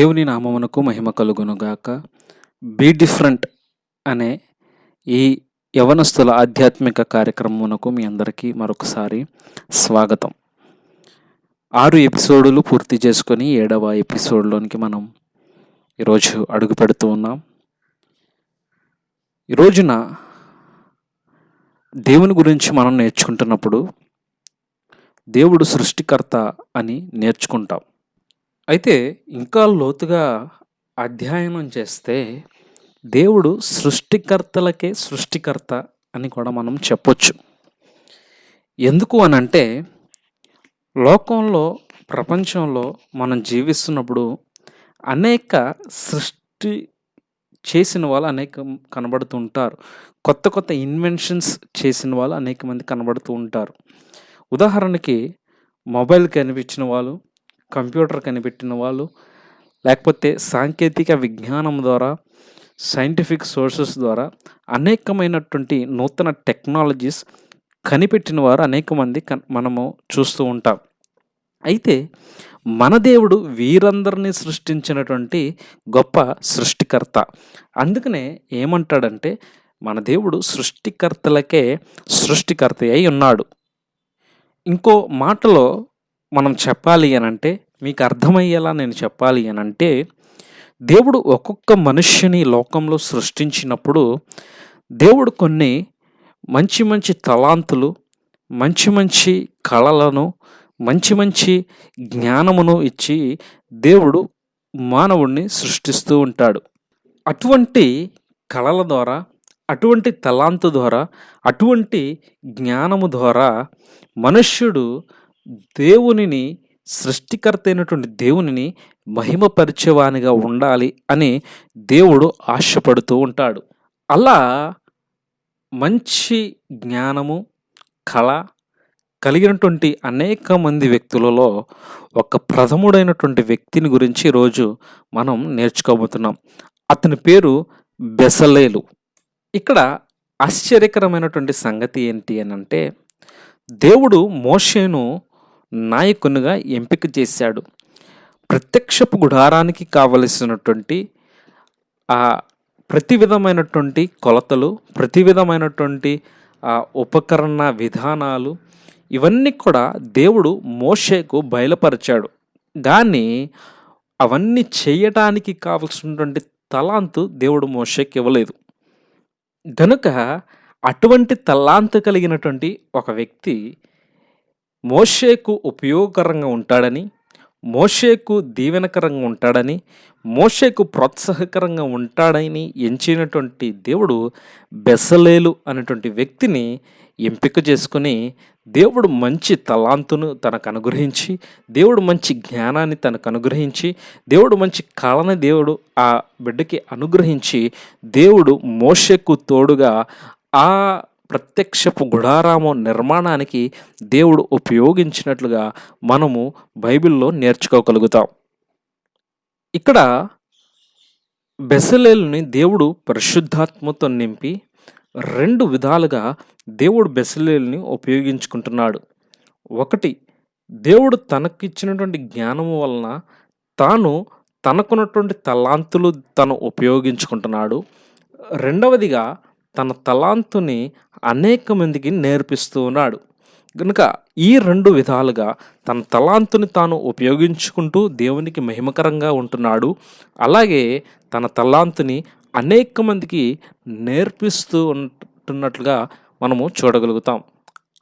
దేవుని నామమునకు మహిమ కలుగునుగాక. బీ డిఫరెంట్ అనే ఈ యవనస్తుల ఆధ్యాత్మిక కార్యక్రమమునకు మీ అందరికీ మరొకసారి స్వాగతం. ఆరు ఎపిసోడులు పూర్తి చేసుకొని ఏడవ ఎపిసోడ్లోనికి మనం ఈరోజు అడుగు పెడుతూ ఉన్నాం. ఈ రోజున దేవుని గురించి మనం నేర్చుకుంటున్నప్పుడు దేవుడు సృష్టికర్త అని నేర్చుకుంటాం. అయితే ఇంకా లోతుగా అధ్యయనం చేస్తే దేవుడు సృష్టికర్తలకే సృష్టికర్త అని కూడా మనం చెప్పొచ్చు. ఎందుకు అని అంటే లోకంలో ప్రపంచంలో మనం జీవిస్తున్నప్పుడు అనేక సృష్టి చేసిన వాళ్ళు అనేక కనబడుతూ ఉంటారు. కొత్త కొత్త ఇన్వెన్షన్స్ చేసిన వాళ్ళు అనేక మంది కనబడుతూ ఉంటారు. ఉదాహరణకి మొబైల్ కనిపించిన వాళ్ళు కంప్యూటర్ కనిపెట్టిన వాళ్ళు లేకపోతే సాంకేతిక విజ్ఞానం ద్వారా సైంటిఫిక్ సోర్సెస్ ద్వారా అనేకమైనటువంటి నూతన టెక్నాలజీస్ కనిపెట్టిన వారు అనేక మంది మనము చూస్తూ ఉంటాం. అయితే మన దేవుడు వీరందరినీ సృష్టించినటువంటి గొప్ప సృష్టికర్త. అందుకనే ఏమంటాడంటే మన దేవుడు సృష్టికర్తలకే సృష్టికర్త అయి ఉన్నాడు. ఇంకో మాటలో మనం చెప్పాలి అని అంటే మీకు అర్థమయ్యేలా నేను చెప్పాలి అని అంటే దేవుడు ఒక్కొక్క మనుష్యని లోకంలో సృష్టించినప్పుడు దేవుడు కొన్ని మంచి మంచి తలాంతులు మంచి మంచి కళలను మంచి మంచి జ్ఞానమును ఇచ్చి దేవుడు మానవుణ్ణి సృష్టిస్తూ ఉంటాడు. అటువంటి కళల ద్వారా అటువంటి తలాంతు ద్వారా అటువంటి జ్ఞానము ద్వారా మనుష్యుడు దేవునిని సృష్టికర్త అయినటువంటి దేవునిని మహిమపరిచేవానిగా ఉండాలి అని దేవుడు ఆశపడుతూ ఉంటాడు. అలా మంచి జ్ఞానము కళ కలిగినటువంటి అనేక మంది వ్యక్తులలో ఒక ప్రథముడైనటువంటి వ్యక్తిని గురించి ఈరోజు మనం నేర్చుకోబోతున్నాం. అతని పేరు బెసలేలు. ఇక్కడ ఆశ్చర్యకరమైనటువంటి సంగతి ఏంటి అని అంటే దేవుడు మోషేను నాయకునిగా ఎంపిక చేశాడు. ప్రత్యక్షపు గుడారానికి కావలసినటువంటి ఆ ప్రతి విధమైనటువంటి కొలతలు ప్రతి విధమైనటువంటి ఆ ఉపకరణ విధానాలు ఇవన్నీ కూడా దేవుడు మోషేకు బయలుపరిచాడు. కానీ అవన్నీ చేయటానికి కావలసినటువంటి తలాంతు దేవుడు మోషేకి ఇవ్వలేదు. గనుక అటువంటి తలాంతు కలిగినటువంటి ఒక వ్యక్తి మోషేకు ఉపయోగకరంగా ఉంటాడని మోషేకు దీవెనకరంగా ఉంటాడని మోషేకు ప్రోత్సాహకరంగా ఉంటాడని ఎంచినటువంటి దేవుడు బెసలేలు అనేటువంటి వ్యక్తిని ఎంపిక చేసుకుని దేవుడు మంచి తలాంతును తనకు అనుగ్రహించి దేవుడు మంచి జ్ఞానాన్ని తనకు అనుగ్రహించి దేవుడు మంచి కళని దేవుడు ఆ బిడ్డకి అనుగ్రహించి దేవుడు మోషకు తోడుగా ఆ ప్రత్యక్షపు గుడారాము నిర్మాణానికి దేవుడు ఉపయోగించినట్లుగా మనము బైబిల్లో నేర్చుకోగలుగుతాం. ఇక్కడ బెసలేలుని దేవుడు పరిశుద్ధాత్మతో నింపి రెండు విధాలుగా దేవుడు బెసలేల్ని ఉపయోగించుకుంటున్నాడు. ఒకటి దేవుడు తనకిచ్చినటువంటి జ్ఞానము వలన తాను తనకున్నటువంటి తలాంతులు తను ఉపయోగించుకుంటున్నాడు. రెండవదిగా తన తలాంతుని అనేక మందికి నేర్పిస్తూ ఉన్నాడు. కనుక ఈ రెండు విధాలుగా తన తలాంతుని తాను ఉపయోగించుకుంటూ దేవునికి మహిమకరంగా ఉంటున్నాడు. అలాగే తన తలాంతుని అనేక మందికి నేర్పిస్తూ ఉంటున్నట్లుగా మనము చూడగలుగుతాం.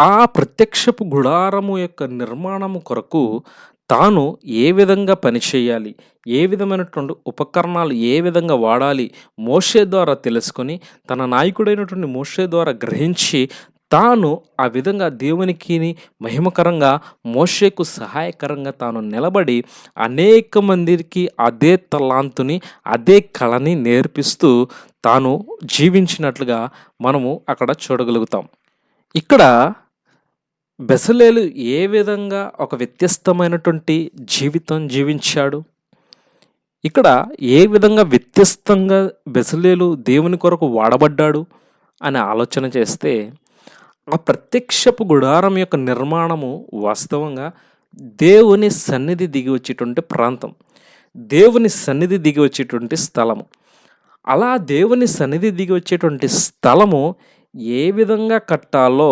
ఆ ప్రత్యక్షపు గుడారము యొక్క నిర్మాణము కొరకు తాను ఏ విధంగా పనిచేయాలి ఏ విధమైనటువంటి ఉపకరణాలు ఏ విధంగా వాడాలి మోషే ద్వారా తెలుసుకొని తన నాయకుడైనటువంటి మోషే ద్వారా గ్రహించి తాను ఆ విధంగా దేవునికి మహిమకరంగా మోషేకు సహాయకరంగా తాను నిలబడి అనేక మందికి అదే తలాంతుని అదే కళని నేర్పిస్తూ తాను జీవించినట్లుగా మనము అక్కడ చూడగలుగుతాం. ఇక్కడ బెసలేలు ఏ విధంగా ఒక వ్యత్యస్తమైనటువంటి జీవితం జీవించాడు? ఇక్కడ ఏ విధంగా వ్యత్యస్తంగా బెసలేలు దేవుని కొరకు వాడబడ్డాడు అని ఆలోచన చేస్తే ఆ ప్రత్యక్షపు గుడారం యొక్క నిర్మాణము వాస్తవంగా దేవుని సన్నిధి దిగి వచ్చేటువంటి ప్రాంతం. దేవుని సన్నిధి దిగి వచ్చేటువంటి స్థలము. అలా దేవుని సన్నిధి దిగి వచ్చేటువంటి స్థలము ఏ విధంగా కట్టాలో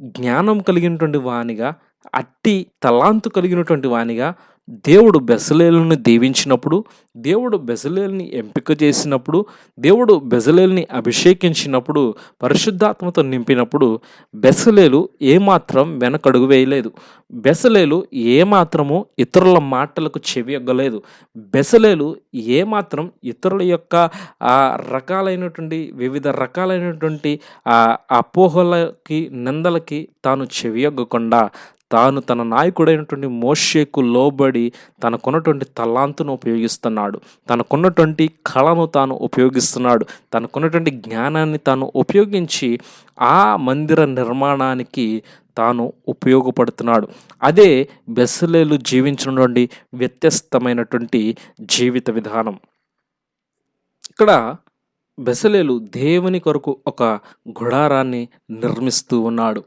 జ్ఞానం కలిగినటువంటి వానిగా అట్టి తలాంతు కలిగినటువంటి వానిగా దేవుడు బెసలేలను దీవించినప్పుడు దేవుడు బెసలేల్ని ఎంపిక చేసినప్పుడు దేవుడు బెజలేల్ని అభిషేకించినప్పుడు పరిశుద్ధాత్మతో నింపినప్పుడు బెసలేలు ఏమాత్రం వెనకడుగు వేయలేదు. బెసలేలు ఏమాత్రము ఇతరుల మాటలకు చెవి ఎగ్గలేదు. బెసలేలు ఏమాత్రం ఇతరుల యొక్క ఆ రకాలైనటువంటి వివిధ రకాలైనటువంటి ఆ అపోహలకి నిందలకి తాను చెవియొగ్గకుండా తాను తన నాయకుడైనటువంటి మోషేకు లోబడి తనకున్నటువంటి తలాంతును ఉపయోగిస్తున్నాడు. తనకున్నటువంటి కళను తాను ఉపయోగిస్తున్నాడు. తనకున్నటువంటి జ్ఞానాన్ని తాను ఉపయోగించి ఆ మందిర నిర్మాణానికి తాను ఉపయోగపడుతున్నాడు. అదే బెస్సలేలు జీవించినటువంటి వ్యత్యస్తమైనటువంటి జీవిత విధానం. ఇక్కడ బెసలేలు దేవుని కొరకు ఒక గుడారాన్ని నిర్మిస్తూ ఉన్నాడు.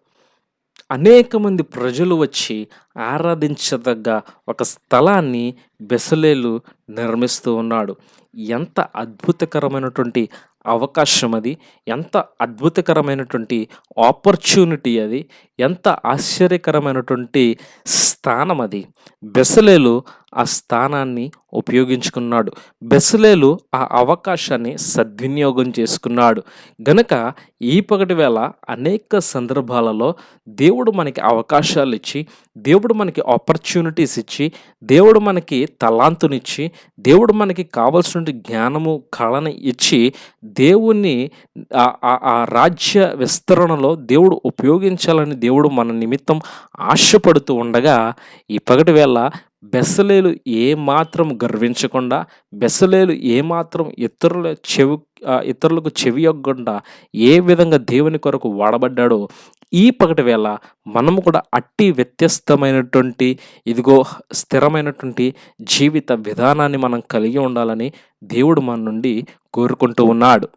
అనేక మంది ప్రజలు వచ్చి ఆరాధించదగ్గ ఒక స్థలాన్ని బెసలేలు నిర్మిస్తూ ఉన్నాడు. ఎంత అద్భుతకరమైనటువంటి అవకాశం అది. ఎంత అద్భుతకరమైనటువంటి ఆపర్చునిటీ అది. ఎంత ఆశ్చర్యకరమైనటువంటి స్థానం అది. బెసలేలు ఆ స్థానాన్ని ఉపయోగించుకున్నాడు. బెసలేలు ఆ అవకాశాన్ని సద్వినియోగం చేసుకున్నాడు. గనక ఈ పగటి వేళ అనేక సందర్భాలలో దేవుడు మనకి అవకాశాలు ఇచ్చి దేవుడు మనకి ఆపర్చునిటీస్ ఇచ్చి దేవుడు మనకి తలాంతునిచ్చి దేవుడు మనకి కావలసిన జ్ఞానము కళని ఇచ్చి దేవుణ్ణి ఆ రాజ్య విస్తరణలో దేవుడు ఉపయోగించాలని దేవుడు మన నిమిత్తం ఆశపడుతూ ఉండగా ఈ పగటి వేళ బెసలేలు ఏమాత్రం గర్వించకుండా బెసలేలు ఏమాత్రం ఇతరుల చెవి ఇతరులకు చెవి యొగ్గకుండా ఏ విధంగా దేవుని కొరకు వాడబడ్డాడో ఈ పగటి వేళ మనము కూడా అట్టి వ్యత్యస్తమైనటువంటి ఇదిగో స్థిరమైనటువంటి జీవిత విధానాన్ని మనం కలిగి ఉండాలని దేవుడు మన నుండి కోరుకుంటూ ఉన్నాడు.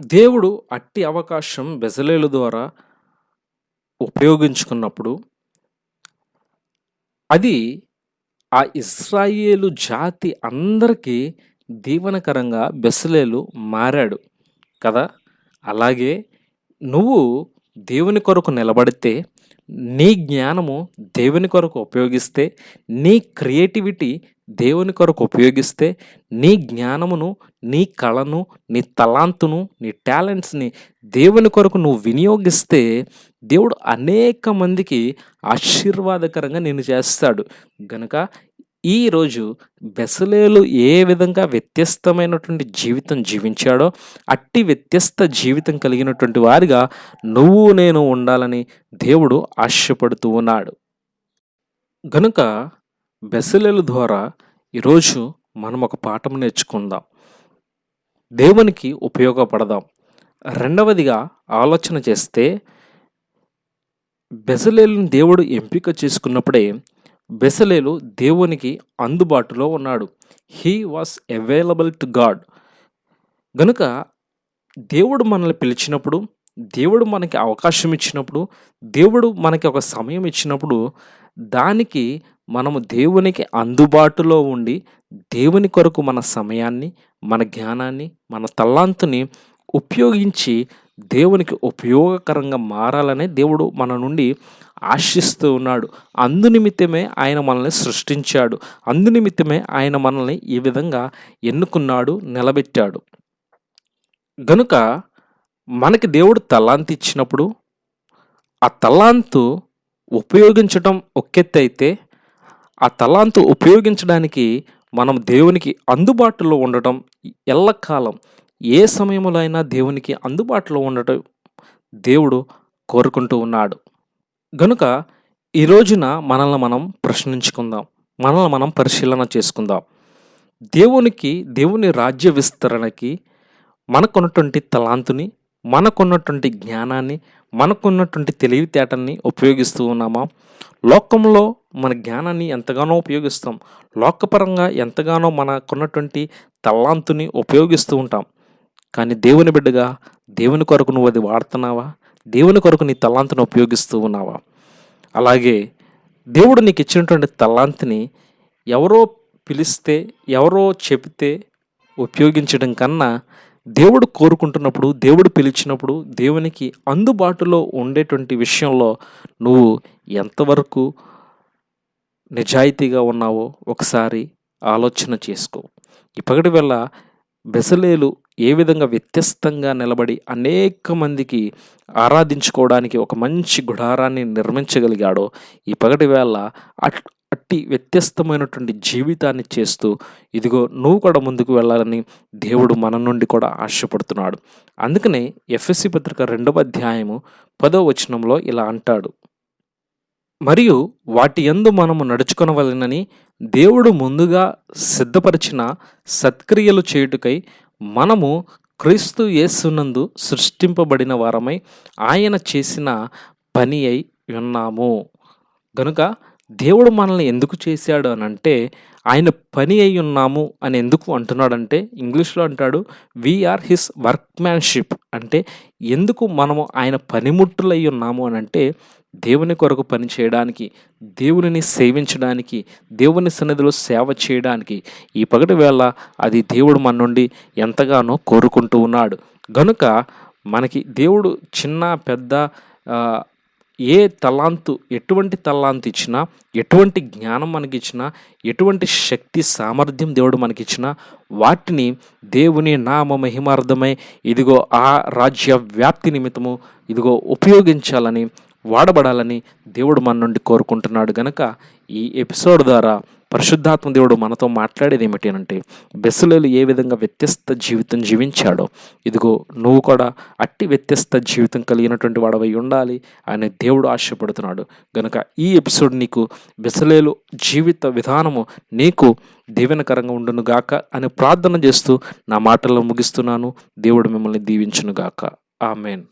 దేవుడు అట్టి అవకాశం బెజలేలు ద్వారా ఉపయోగించుకున్నప్పుడు అది ఆ ఇస్రాయేలు జాతి అందరికీ దీవనకరంగా బెసలేలు మారాడు కదా? అలాగే నువ్వు దేవుని కొరకు నిలబడితే నీ జ్ఞానము దేవుని కొరకు ఉపయోగిస్తే నీ క్రియేటివిటీ దేవుని కొరకు ఉపయోగిస్తే నీ జ్ఞానమును నీ కళను నీ తలాంతును నీ టాలెంట్స్ని దేవుని కొరకు నువ్వు వినియోగిస్తే దేవుడు అనేక మందికి ఆశీర్వాదకరంగా నేను చేస్తాడు. గనక ఈరోజు బెసలేలు ఏ విధంగా వ్యత్యస్తమైనటువంటి జీవితం జీవించాడో అట్టి వ్యత్యస్త జీవితం కలిగినటువంటి వారిగా నువ్వు నేను ఉండాలని దేవుడు ఆశపడుతూ ఉన్నాడు. గనుక బెసలేలు ద్వారా ఈరోజు మనం ఒక పాఠం నేర్చుకుందాం. దేవునికి ఉపయోగపడదాం. రెండవదిగా ఆలోచన చేస్తే బెసలేలుని దేవుడు ఎంపిక చేసుకున్నప్పుడే బెసలేలు దేవునికి అందుబాటులో ఉన్నాడు. He was available to God గనుక దేవుడు మనల్ని పిలిచినప్పుడు దేవుడు మనకి అవకాశం ఇచ్చినప్పుడు దేవుడు మనకి ఒక సమయం ఇచ్చినప్పుడు దానికి మనము దేవునికి అందుబాటులో ఉండి దేవుని కొరకు మన సమయాన్ని మన జ్ఞానాన్ని మన తల్లాంతుని ఉపయోగించి దేవునికి ఉపయోగకరంగా మారాలనే దేవుడు మన నుండి ఆశిస్తూ ఉన్నాడు. అందునిమిత్తమే ఆయన మనల్ని సృష్టించాడు. అందునిమిత్తమే ఆయన మనల్ని ఈ విధంగా ఎన్నుకున్నాడు నిలబెట్టాడు. గనుక మనకి దేవుడు తలాంతి ఇచ్చినప్పుడు ఆ తలాంతు ఉపయోగించటం ఒకెత్తైతే ఆ తలాంతు ఉపయోగించడానికి మనం దేవునికి అందుబాటులో ఉండటం ఎల్లకాలం. ఏ సమయంలో అయినా దేవునికి అందుబాటులో ఉండటం దేవుడు కోరుకుంటూ ఉన్నాడు. గనుక ఈ రోజున మనల్ని మనం ప్రశ్నించుకుందాం. మనల్ని మనం పరిశీలన చేసుకుందాం. దేవునికి దేవుని రాజ్య విస్తరణకి మనకున్నటువంటి తలాంతుని మనకున్నటువంటి జ్ఞానాన్ని మనకున్నటువంటి తెలివితేటల్ని ఉపయోగిస్తూ ఉన్నామా? లోకంలో మన జ్ఞానాన్ని ఎంతగానో ఉపయోగిస్తాం. లోకపరంగా ఎంతగానో మనకున్నటువంటి తలాంతుని ఉపయోగిస్తూ ఉంటాం. కానీ దేవుని బిడ్డగా దేవుని కొరకు నువ్వు అది వాడుతున్నావా? దేవుని కొరకు నీ తలాంతుని ఉపయోగిస్తూ ఉన్నావా? అలాగే దేవుడు నీకు ఇచ్చినటువంటి తలాంతిని ఎవరో పిలిస్తే ఎవరో చెబితే ఉపయోగించడం కన్నా దేవుడు కోరుకుంటున్నప్పుడు దేవుడు పిలిచినప్పుడు దేవునికి అందుబాటులో ఉండేటువంటి విషయంలో నువ్వు ఎంతవరకు నిజాయితీగా ఉన్నావో ఒకసారి ఆలోచన చేసుకో. ఇప్పటి వేళ బెసలేలు ఏ విధంగా వ్యత్యస్తంగా నిలబడి అనేక మందికి ఆరాధించుకోవడానికి ఒక మంచి గుడారాన్ని నిర్మించగలిగాడో ఈ పగటి వేళ అట్ అట్టి వ్యత్యస్తమైనటువంటి జీవితాన్ని చేస్తూ ఇదిగో నువ్వు కూడా ముందుకు వెళ్ళాలని దేవుడు మన నుండి కూడా ఆశపడుతున్నాడు. అందుకనే ఎఫ్ఎస్సి పత్రిక రెండవ అధ్యాయము పదో వచనంలో ఇలా అంటాడు. మరియు వాటి యందు మనము నడుచుకొనవలెనని దేవుడు ముందుగా సిద్ధపరిచిన సత్క్రియలు చేయుటకై మనము క్రీస్తు యేసునందు సృష్టింపబడిన వారమై ఆయన చేసిన పని అయి ఉన్నాము. గనుక దేవుడు మనల్ని ఎందుకు చేశాడు అని అంటే ఆయన పని అయి ఉన్నాము అని ఎందుకు అంటున్నాడంటే ఇంగ్లీష్లో అంటాడు వీఆర్ హిస్ వర్క్మ్యాన్షిప్ అంటే ఎందుకు మనము ఆయన పనిముట్టులై ఉన్నాము అని అంటే దేవుని కొరకు పని చేయడానికి దేవునిని సేవించడానికి దేవుని సన్నిధిలో సేవ చేయడానికి ఈ పగటి వేళ అది దేవుడు మన నుండి ఎంతగానో కోరుకుంటూ ఉన్నాడు. గనుక మనకి దేవుడు చిన్న పెద్ద ఏ తలాంతు ఎటువంటి తలాంతు ఇచ్చినా ఎటువంటి జ్ఞానం మనకి ఇచ్చినా ఎటువంటి శక్తి సామర్థ్యం దేవుడు మనకిచ్చినా వాటిని దేవుని నామ మహిమార్థమై ఇదిగో ఆ రాజ్య వ్యాప్తి నిమిత్తము ఇదిగో ఉపయోగించాలని వాడబడాలని దేవుడు మన నుండి కోరుకుంటున్నాడు గనక ఈ ఎపిసోడ్ ద్వారా పరిశుద్ధాత్మ దేవుడు మనతో మాట్లాడేది ఏమిటి అంటే బెస్సులేలు ఏ విధంగా వ్యత్యస్త జీవితం జీవించాడో. ఇదిగో నువ్వు కూడా అట్టి వ్యత్యస్త జీవితం కలిగినటువంటి వాడవై ఉండాలి అనే దేవుడు ఆశపడుతున్నాడు. గనుక ఈ ఎపిసోడ్ నీకు బెసలేలు జీవిత విధానము నీకు దీవెనకరంగా ఉండునుగాక అని ప్రార్థన చేస్తూ నా మాటల్లో ముగిస్తున్నాను. దేవుడు మిమ్మల్ని దీవించునుగాక. ఆమెన్.